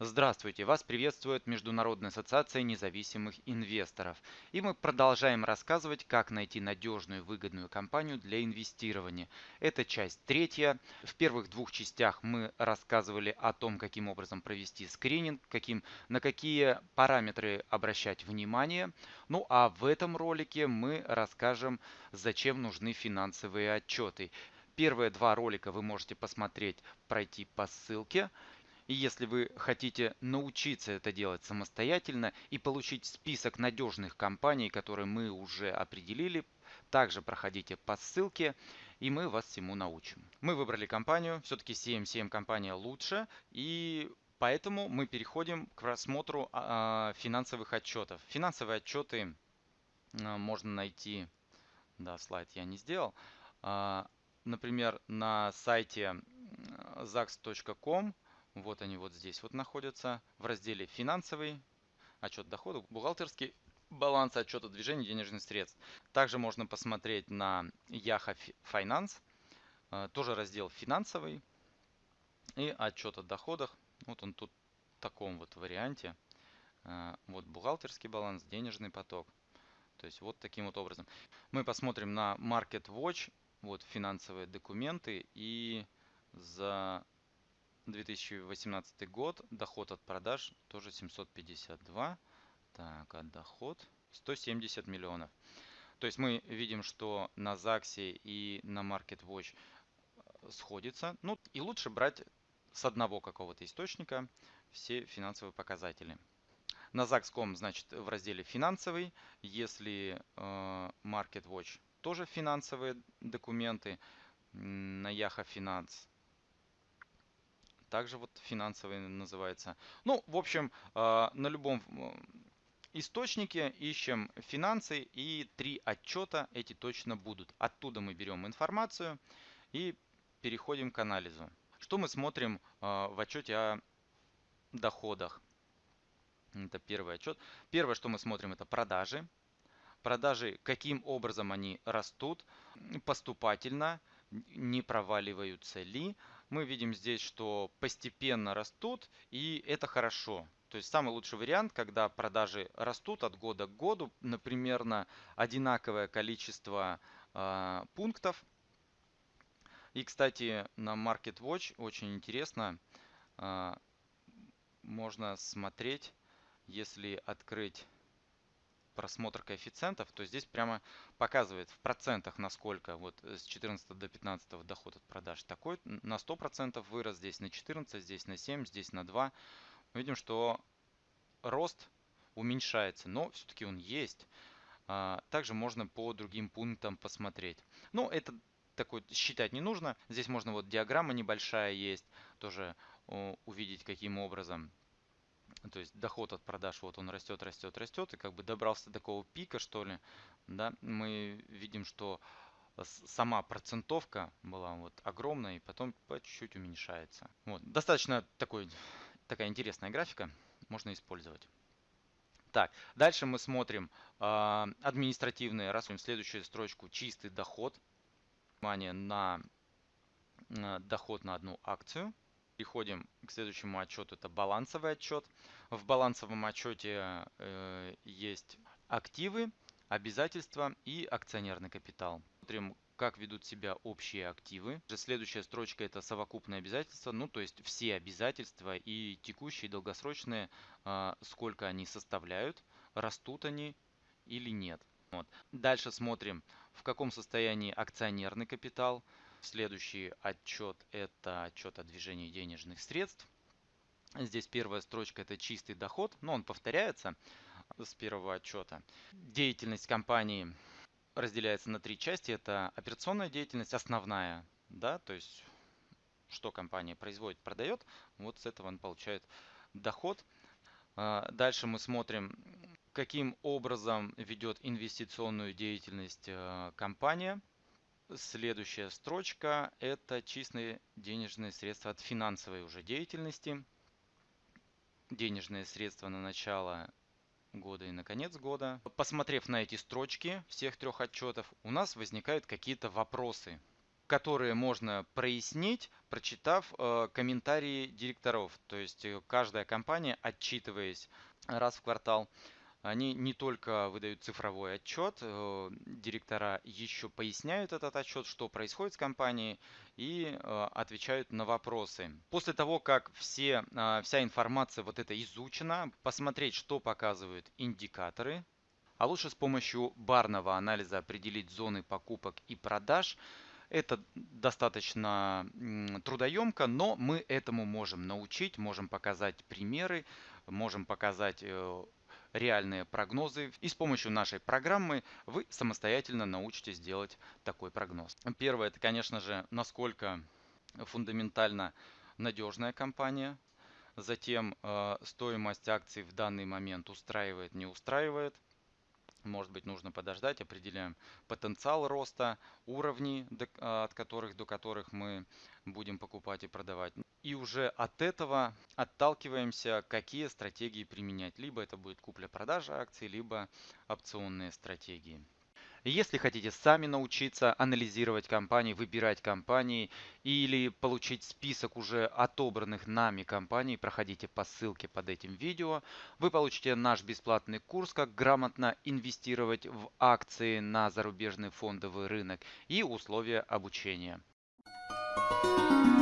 Здравствуйте! Вас приветствует Международная ассоциация независимых инвесторов. И мы продолжаем рассказывать, как найти надежную выгодную компанию для инвестирования. Это часть третья. В первых двух частях мы рассказывали о том, каким образом провести скрининг, каким, на какие параметры обращать внимание. Ну а в этом ролике мы расскажем, зачем нужны финансовые отчеты. Первые два ролика вы можете посмотреть, пройти по ссылке. И если вы хотите научиться это делать самостоятельно и получить список надежных компаний, которые мы уже определили, также проходите по ссылке и мы вас всему научим. Мы выбрали компанию, все-таки CM7 компания лучше и поэтому мы переходим к рассмотру а, финансовых отчетов. Финансовые отчеты а, можно найти, да, слайд я не сделал, а, например, на сайте zax.com вот они вот здесь вот находятся в разделе «Финансовый», отчет доходов, бухгалтерский баланс отчета движения денежных средств. Также можно посмотреть на Yaha Finance, э, тоже раздел «Финансовый» и отчет о доходах. Вот он тут в таком вот варианте. Э, вот бухгалтерский баланс, денежный поток. То есть вот таким вот образом. Мы посмотрим на Market Watch, вот финансовые документы и за 2018 год, доход от продаж тоже 752. Так, а доход 170 миллионов. То есть мы видим, что на ЗАГСе и на Market Watch э, сходится. Ну и лучше брать с одного какого-то источника все финансовые показатели. На ZAX.com, значит, в разделе финансовый. Если э, Market Watch тоже финансовые документы, на Yaha Finance также вот финансовый называется. Ну, в общем, а, на любом источнике ищем финансы и три отчета эти точно будут. Оттуда мы берем информацию и переходим к анализу. Что мы смотрим а, в отчете о доходах? Это первый отчет. Первое, что мы смотрим, это продажи. Продажи, каким образом они растут, поступательно, не проваливаются ли, мы видим здесь, что постепенно растут, и это хорошо. То есть самый лучший вариант, когда продажи растут от года к году, например, на одинаковое количество э, пунктов. И, кстати, на Market Watch очень интересно, э, можно смотреть, если открыть просмотр коэффициентов, то здесь прямо показывает в процентах, насколько вот с 14 до 15 доход от продаж такой, на 100% вырос, здесь на 14, здесь на 7, здесь на 2. Мы видим, что рост уменьшается, но все-таки он есть. А, также можно по другим пунктам посмотреть. Но это такой считать не нужно. Здесь можно вот диаграмма небольшая есть, тоже увидеть каким образом то есть доход от продаж, вот он растет, растет, растет, и как бы добрался до такого пика, что ли, да, мы видим, что сама процентовка была вот огромная, и потом по чуть-чуть уменьшается. Вот, достаточно такой, такая интересная графика, можно использовать. Так, дальше мы смотрим э, административные расходы. Следующую строчку чистый доход. Внимание на э, доход на одну акцию. Переходим к следующему отчету, это балансовый отчет. В балансовом отчете э, есть активы, обязательства и акционерный капитал. Смотрим, как ведут себя общие активы. Следующая строчка это совокупные обязательства, ну то есть все обязательства и текущие, и долгосрочные, э, сколько они составляют, растут они или нет. Вот. Дальше смотрим, в каком состоянии акционерный капитал. Следующий отчет – это отчет о движении денежных средств. Здесь первая строчка – это чистый доход, но он повторяется с первого отчета. Деятельность компании разделяется на три части. Это операционная деятельность, основная, да, то есть что компания производит, продает. Вот с этого он получает доход. А, дальше мы смотрим, каким образом ведет инвестиционную деятельность э, компания. Следующая строчка – это чистые денежные средства от финансовой уже деятельности. Денежные средства на начало года и на конец года. Посмотрев на эти строчки всех трех отчетов, у нас возникают какие-то вопросы. которые можно прояснить, прочитав э, комментарии директоров. То есть э, каждая компания, отчитываясь раз в квартал, они не только выдают цифровой отчет, э, директора еще поясняют этот отчет, что происходит с компанией и э, отвечают на вопросы. После того, как все, э, вся информация вот эта изучена, посмотреть, что показывают индикаторы, а лучше с помощью барного анализа определить зоны покупок и продаж. Это достаточно трудоемко, но мы этому можем научить, можем показать примеры, можем показать реальные прогнозы. И с помощью нашей программы вы самостоятельно научитесь делать такой прогноз. Первое, это, конечно же, насколько фундаментально надежная компания. Затем э, стоимость акций в данный момент устраивает, не устраивает. Может быть, нужно подождать, определяем потенциал роста, уровни, от которых до которых мы будем покупать и продавать. И уже от этого отталкиваемся, какие стратегии применять. Либо это будет купля-продажа акций, либо опционные стратегии. Если хотите сами научиться анализировать компании, выбирать компании или получить список уже отобранных нами компаний, проходите по ссылке под этим видео. Вы получите наш бесплатный курс, как грамотно инвестировать в акции на зарубежный фондовый рынок и условия обучения. Thank you